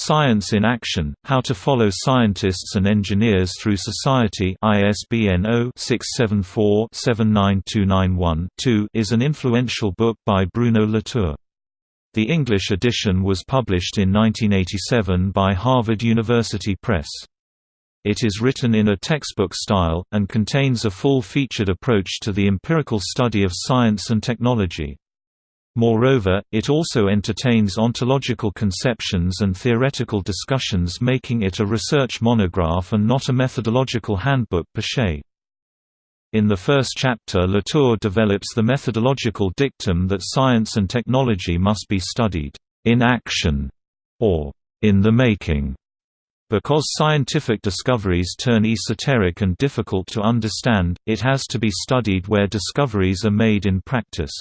Science in Action, How to Follow Scientists and Engineers Through Society ISBN 0-674-79291-2 is an influential book by Bruno Latour. The English edition was published in 1987 by Harvard University Press. It is written in a textbook style, and contains a full-featured approach to the empirical study of science and technology. Moreover, it also entertains ontological conceptions and theoretical discussions making it a research monograph and not a methodological handbook per se. In the first chapter Latour develops the methodological dictum that science and technology must be studied, "...in action", or "...in the making", because scientific discoveries turn esoteric and difficult to understand, it has to be studied where discoveries are made in practice.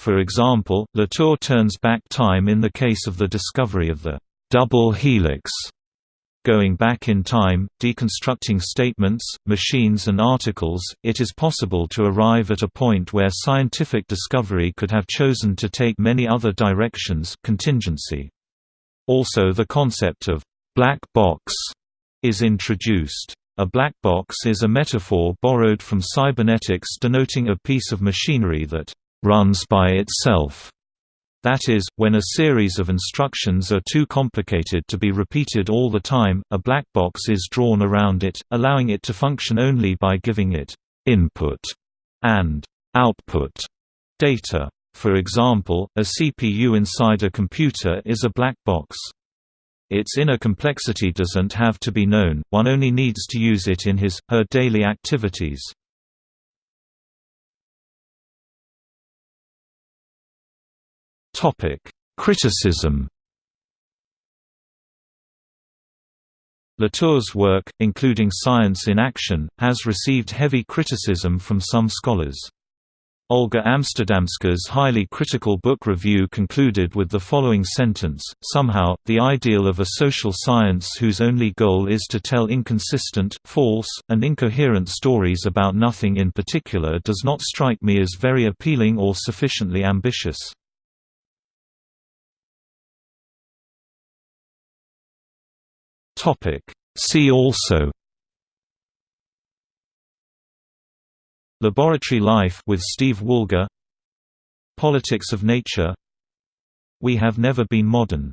For example, Latour turns back time in the case of the discovery of the double helix. Going back in time, deconstructing statements, machines and articles, it is possible to arrive at a point where scientific discovery could have chosen to take many other directions contingency. Also the concept of «black box» is introduced. A black box is a metaphor borrowed from cybernetics denoting a piece of machinery that runs by itself. That is, when a series of instructions are too complicated to be repeated all the time, a black box is drawn around it, allowing it to function only by giving it input and output data. For example, a CPU inside a computer is a black box. Its inner complexity doesn't have to be known, one only needs to use it in his, her daily activities. Criticism. Latour's work, including Science in Action, has received heavy criticism from some scholars. Olga Amsterdamska's highly critical book review concluded with the following sentence, somehow, the ideal of a social science whose only goal is to tell inconsistent, false, and incoherent stories about nothing in particular does not strike me as very appealing or sufficiently ambitious. See also. Laboratory Life with Steve Woolgar Politics of Nature. We Have Never Been Modern